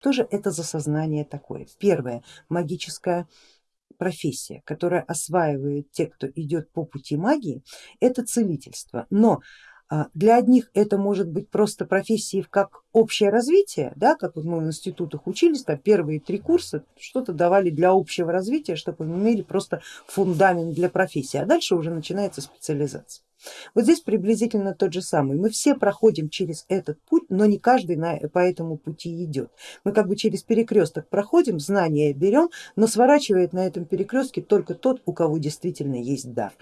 Что же это за сознание такое? Первое, магическая профессия, которая осваивает те, кто идет по пути магии, это целительство. Но а, для одних это может быть просто профессией как общее развитие, да, как вот мы в институтах учились, там первые три курса что-то давали для общего развития, чтобы мы имели просто фундамент для профессии, а дальше уже начинается специализация. Вот здесь приблизительно тот же самый. Мы все проходим через этот путь, но не каждый на, по этому пути идет. Мы как бы через перекресток проходим, знания берем, но сворачивает на этом перекрестке только тот, у кого действительно есть дар.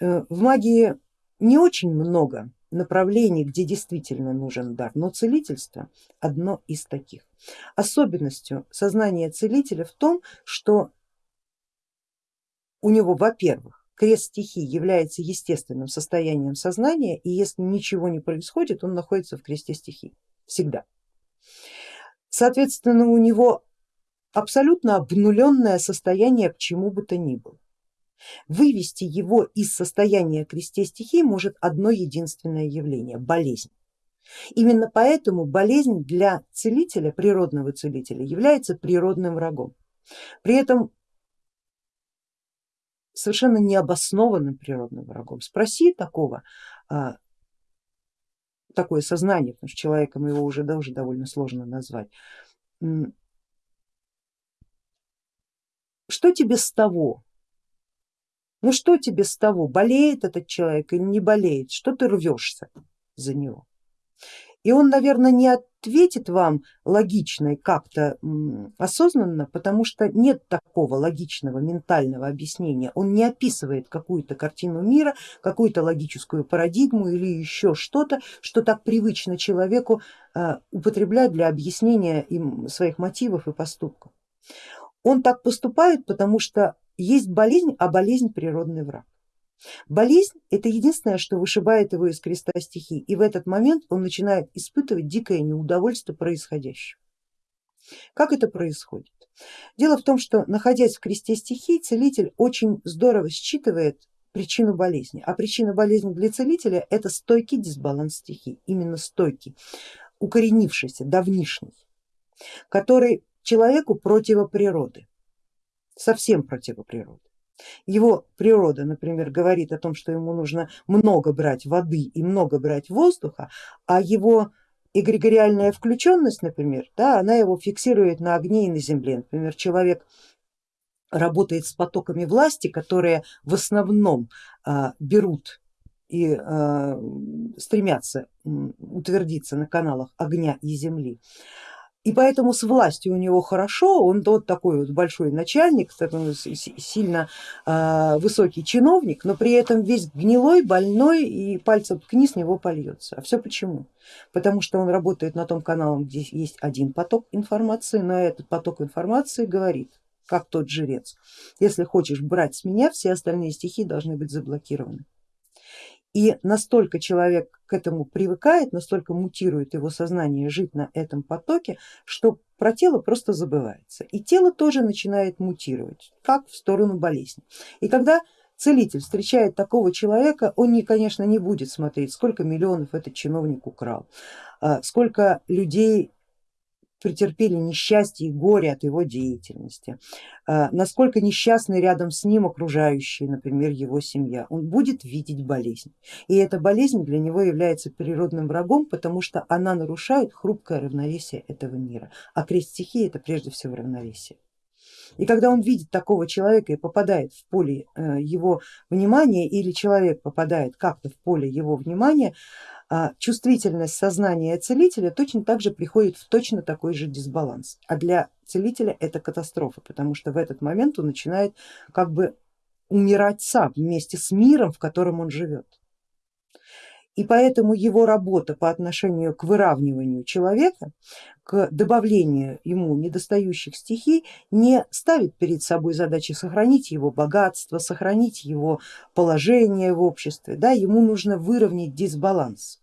Э, в магии не очень много направлений, где действительно нужен дар, но целительство одно из таких. Особенностью сознания целителя в том, что у него, во-первых, крест стихий является естественным состоянием сознания, и если ничего не происходит, он находится в кресте стихий всегда. Соответственно, у него абсолютно обнуленное состояние к чему бы то ни было. Вывести его из состояния кресте стихий может одно единственное явление, болезнь. Именно поэтому болезнь для целителя, природного целителя, является природным врагом. При этом совершенно необоснованным природным врагом. Спроси такого, а, такое сознание, потому что человеком его уже, да, уже довольно сложно назвать. Что тебе с того, ну что тебе с того, болеет этот человек или не болеет, что ты рвешься за него? И он, наверное, не ответит вам логично и как-то осознанно, потому что нет такого логичного ментального объяснения. Он не описывает какую-то картину мира, какую-то логическую парадигму или еще что-то, что так привычно человеку э, употреблять для объяснения им своих мотивов и поступков. Он так поступает, потому что есть болезнь, а болезнь природный враг. Болезнь это единственное, что вышибает его из креста стихий, и в этот момент он начинает испытывать дикое неудовольствие происходящим. Как это происходит? Дело в том, что находясь в кресте стихий, целитель очень здорово считывает причину болезни, а причина болезни для целителя это стойкий дисбаланс стихий, именно стойкий, укоренившийся, давнишний, который человеку противоприроды совсем противоприроды. Его природа, например, говорит о том, что ему нужно много брать воды и много брать воздуха, а его эгрегориальная включенность, например, да, она его фиксирует на огне и на земле. Например, человек работает с потоками власти, которые в основном а, берут и а, стремятся утвердиться на каналах огня и земли, и поэтому с властью у него хорошо, он вот такой вот большой начальник, сильно э, высокий чиновник, но при этом весь гнилой, больной и пальцем ткни с него польется. А все почему? Потому что он работает на том канале, где есть один поток информации, но этот поток информации говорит, как тот жрец, если хочешь брать с меня, все остальные стихи должны быть заблокированы. И настолько человек к этому привыкает, настолько мутирует его сознание жить на этом потоке, что про тело просто забывается. И тело тоже начинает мутировать, как в сторону болезни. И когда целитель встречает такого человека, он, не, конечно, не будет смотреть, сколько миллионов этот чиновник украл, а сколько людей претерпели несчастье и горе от его деятельности, а, насколько несчастны рядом с ним окружающие, например, его семья. Он будет видеть болезнь. И эта болезнь для него является природным врагом, потому что она нарушает хрупкое равновесие этого мира. А крест стихии это прежде всего равновесие. И когда он видит такого человека и попадает в поле э, его внимания или человек попадает как-то в поле его внимания, чувствительность сознания целителя точно так же приходит в точно такой же дисбаланс. А для целителя это катастрофа, потому что в этот момент он начинает как бы умирать сам вместе с миром, в котором он живет. И поэтому его работа по отношению к выравниванию человека, к добавлению ему недостающих стихий не ставит перед собой задачи сохранить его богатство, сохранить его положение в обществе, да, ему нужно выровнять дисбаланс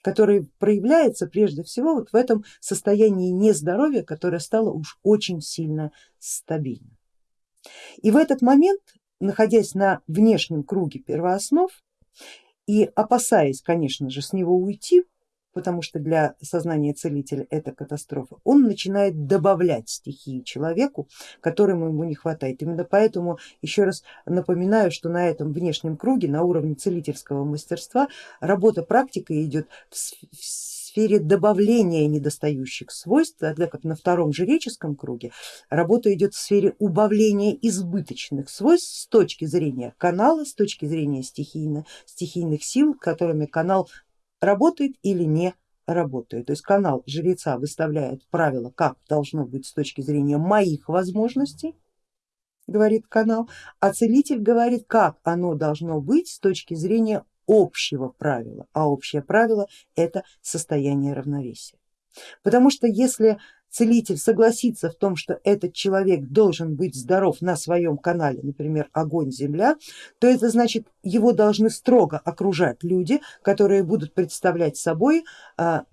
который проявляется прежде всего вот в этом состоянии нездоровья, которое стало уж очень сильно стабильным. И в этот момент, находясь на внешнем круге первооснов, и опасаясь, конечно же, с него уйти, потому что для сознания целителя это катастрофа, он начинает добавлять стихии человеку, которому ему не хватает. Именно поэтому еще раз напоминаю, что на этом внешнем круге, на уровне целительского мастерства, работа практика идет в сфере добавления недостающих свойств, тогда как на втором жреческом круге работа идет в сфере убавления избыточных свойств с точки зрения канала, с точки зрения стихийно, стихийных сил, которыми канал работает или не работает. То есть канал жреца выставляет правила, как должно быть с точки зрения моих возможностей, говорит канал, а целитель говорит, как оно должно быть с точки зрения общего правила, а общее правило это состояние равновесия. Потому что если целитель согласится в том, что этот человек должен быть здоров на своем канале, например, огонь, земля, то это значит его должны строго окружать люди, которые будут представлять собой а,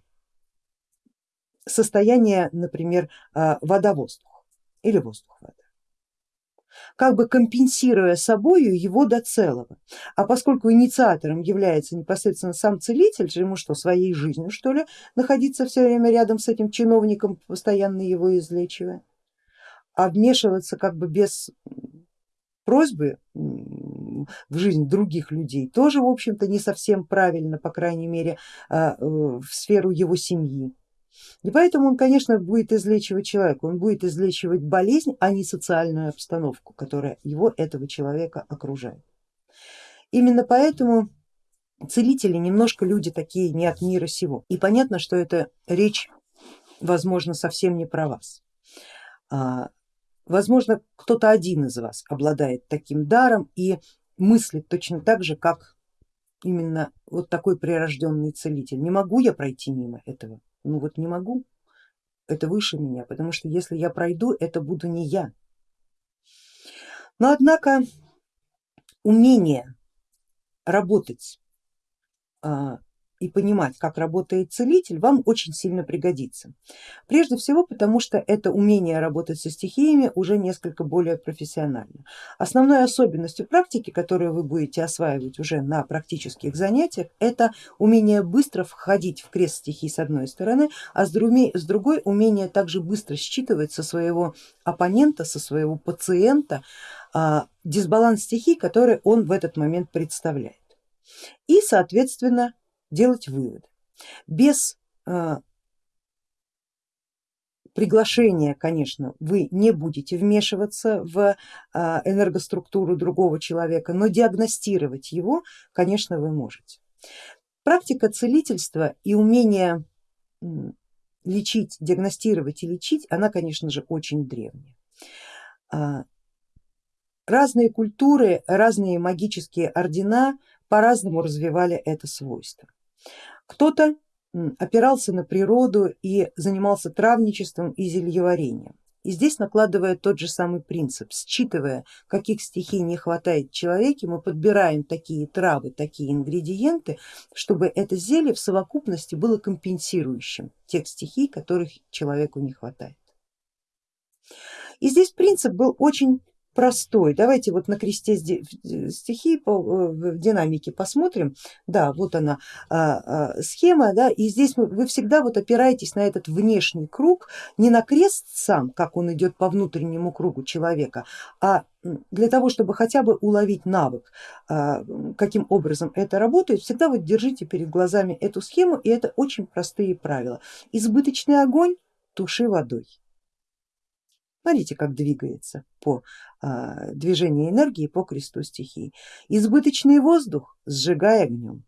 состояние, например, а, вода-воздух или воздух-вода как бы компенсируя собою его до целого. А поскольку инициатором является непосредственно сам целитель, ему что, своей жизнью что ли находиться все время рядом с этим чиновником, постоянно его излечивая, а вмешиваться как бы без просьбы в жизнь других людей тоже в общем-то не совсем правильно, по крайней мере а, э, в сферу его семьи. И поэтому он, конечно, будет излечивать человека, он будет излечивать болезнь, а не социальную обстановку, которая его, этого человека окружает. Именно поэтому целители немножко люди такие не от мира сего. И понятно, что эта речь, возможно, совсем не про вас. А, возможно, кто-то один из вас обладает таким даром и мыслит точно так же, как именно вот такой прирожденный целитель. Не могу я пройти мимо этого ну вот не могу, это выше меня, потому что если я пройду, это буду не я. Но однако умение работать а, и понимать, как работает целитель, вам очень сильно пригодится. Прежде всего потому, что это умение работать со стихиями уже несколько более профессионально. Основной особенностью практики, которую вы будете осваивать уже на практических занятиях, это умение быстро входить в крест стихий с одной стороны, а с другой умение также быстро считывать со своего оппонента, со своего пациента а, дисбаланс стихий, который он в этот момент представляет. И соответственно делать выводы. Без э, приглашения, конечно, вы не будете вмешиваться в э, энергоструктуру другого человека, но диагностировать его, конечно, вы можете. Практика целительства и умение лечить, диагностировать и лечить, она, конечно же, очень древняя. А, разные культуры, разные магические ордена по-разному развивали это свойство. Кто-то опирался на природу и занимался травничеством и зельеварением. И здесь накладывая тот же самый принцип, считывая, каких стихий не хватает человеке, мы подбираем такие травы, такие ингредиенты, чтобы это зелье в совокупности было компенсирующим тех стихий, которых человеку не хватает. И здесь принцип был очень простой. Давайте вот на кресте стихии э, в динамике посмотрим. Да, вот она а, а, схема, да, и здесь вы всегда вот опираетесь на этот внешний круг, не на крест сам, как он идет по внутреннему кругу человека, а для того, чтобы хотя бы уловить навык, а, каким образом это работает, всегда вот держите перед глазами эту схему, и это очень простые правила. Избыточный огонь туши водой. Смотрите, как двигается по а, движению энергии по кресту стихии. Избыточный воздух сжигай огнем,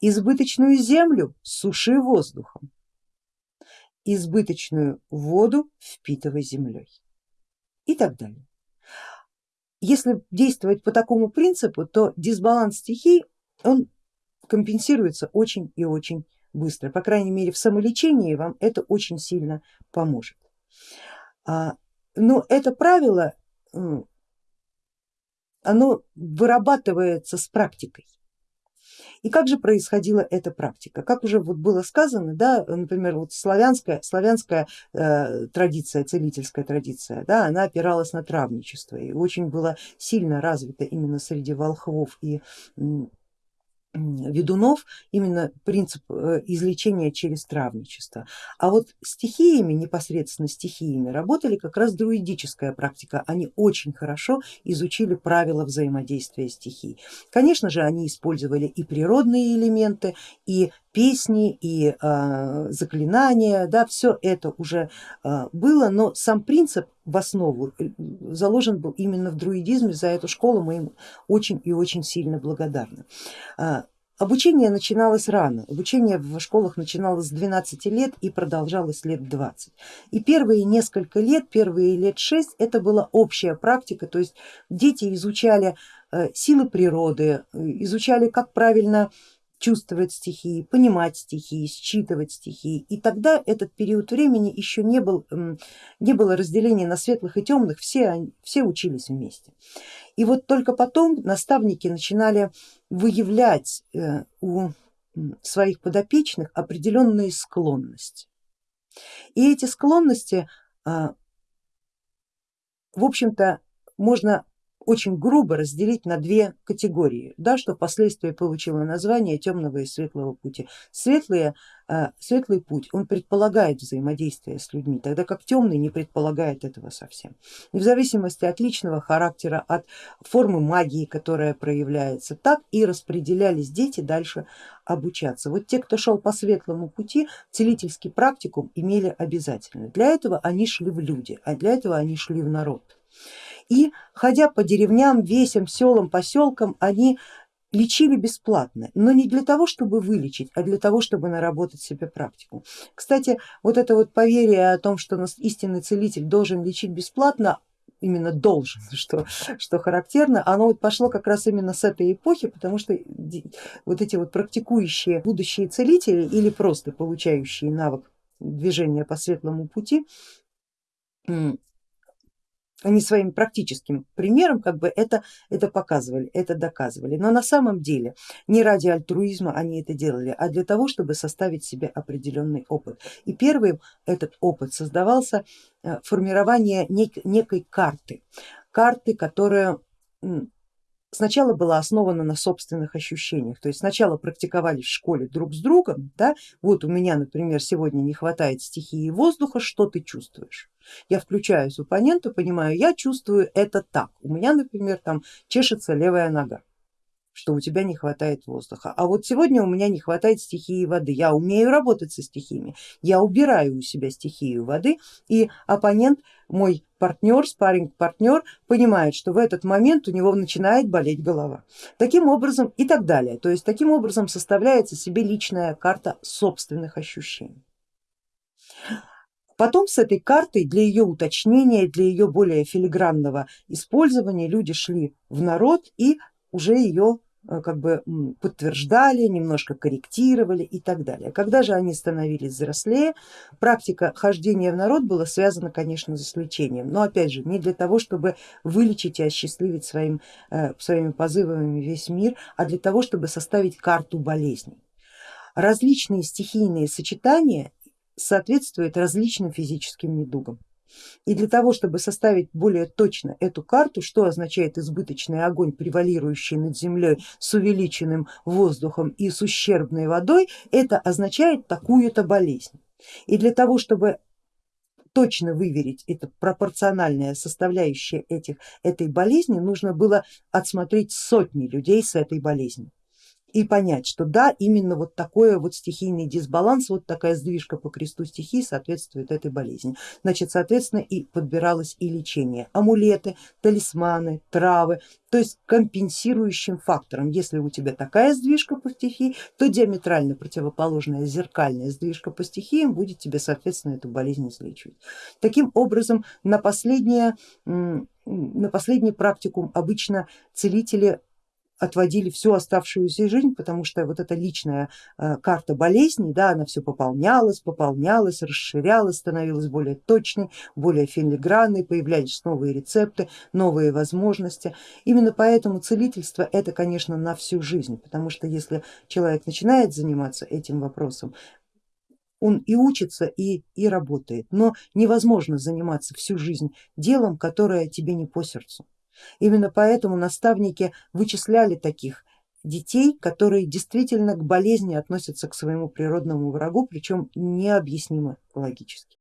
избыточную землю суши воздухом, избыточную воду впитывай землей и так далее. Если действовать по такому принципу, то дисбаланс стихий он компенсируется очень и очень быстро. По крайней мере в самолечении вам это очень сильно поможет. А, но это правило, оно вырабатывается с практикой. И как же происходила эта практика? Как уже вот было сказано, да, например, вот славянская, славянская э, традиция, целительская традиция, да, она опиралась на травничество и очень была сильно развита именно среди волхвов и ведунов именно принцип э, излечения через травничество. А вот стихиями, непосредственно стихиями, работали как раз друидическая практика. Они очень хорошо изучили правила взаимодействия стихий. Конечно же, они использовали и природные элементы, и песни, и э, заклинания, да, все это уже э, было, но сам принцип в основу э, заложен был именно в друидизме, за эту школу мы им очень и очень сильно благодарны. А, обучение начиналось рано, обучение в школах начиналось с 12 лет и продолжалось лет 20. И первые несколько лет, первые лет 6 это была общая практика, то есть дети изучали э, силы природы, э, изучали как правильно чувствовать стихии, понимать стихии, считывать стихии. И тогда этот период времени еще не, был, не было разделения на светлых и темных, все, все учились вместе. И вот только потом наставники начинали выявлять э, у своих подопечных определенные склонности. И эти склонности, а, в общем-то, можно очень грубо разделить на две категории, да, что впоследствии получило название темного и светлого пути. Светлые, э, светлый путь, он предполагает взаимодействие с людьми, тогда как темный не предполагает этого совсем. И в зависимости от личного характера, от формы магии, которая проявляется, так и распределялись дети дальше обучаться. Вот те, кто шел по светлому пути, целительский практикум имели обязательно. Для этого они шли в люди, а для этого они шли в народ и ходя по деревням, весям, селам, поселкам, они лечили бесплатно, но не для того, чтобы вылечить, а для того, чтобы наработать себе практику. Кстати, вот это вот поверие о том, что истинный целитель должен лечить бесплатно, именно должен, что, что характерно, оно вот пошло как раз именно с этой эпохи, потому что вот эти вот практикующие будущие целители или просто получающие навык движения по светлому пути, они своим практическим примером как бы это, это показывали, это доказывали. Но на самом деле не ради альтруизма они это делали, а для того, чтобы составить себе определенный опыт. И первым этот опыт создавался э, формирование нек некой карты, карты, которая сначала была основана на собственных ощущениях, то есть сначала практиковали в школе друг с другом, да, вот у меня, например, сегодня не хватает стихии воздуха, что ты чувствуешь? Я включаюсь в оппонента, понимаю, я чувствую это так, у меня, например, там чешется левая нога что у тебя не хватает воздуха. А вот сегодня у меня не хватает стихии воды. Я умею работать со стихиями, я убираю у себя стихию воды и оппонент, мой партнер, спарринг партнер понимает, что в этот момент у него начинает болеть голова. Таким образом и так далее. То есть таким образом составляется себе личная карта собственных ощущений. Потом с этой картой для ее уточнения, для ее более филигранного использования люди шли в народ и уже ее как бы подтверждали, немножко корректировали и так далее. Когда же они становились взрослее, практика хождения в народ была связана, конечно, с лечением, но опять же не для того, чтобы вылечить и осчастливить своим, э, своими позывами весь мир, а для того, чтобы составить карту болезней. Различные стихийные сочетания соответствуют различным физическим недугам. И для того, чтобы составить более точно эту карту, что означает избыточный огонь, превалирующий над землей с увеличенным воздухом и с ущербной водой, это означает такую-то болезнь. И для того, чтобы точно выверить это пропорциональная составляющая этих, этой болезни, нужно было отсмотреть сотни людей с этой болезнью и понять, что да, именно вот такой вот стихийный дисбаланс, вот такая сдвижка по кресту стихий соответствует этой болезни. Значит, соответственно и подбиралось и лечение, амулеты, талисманы, травы, то есть компенсирующим фактором. Если у тебя такая сдвижка по стихии, то диаметрально противоположная зеркальная сдвижка по стихиям будет тебе соответственно эту болезнь излечивать. Таким образом на, последнее, на последний практикум обычно целители отводили всю оставшуюся жизнь, потому что вот эта личная э, карта болезней, да, она все пополнялась, пополнялась, расширялась, становилась более точной, более филигранной, появлялись новые рецепты, новые возможности. Именно поэтому целительство это, конечно, на всю жизнь, потому что если человек начинает заниматься этим вопросом, он и учится, и, и работает, но невозможно заниматься всю жизнь делом, которое тебе не по сердцу. Именно поэтому наставники вычисляли таких детей, которые действительно к болезни относятся к своему природному врагу, причем необъяснимо логически.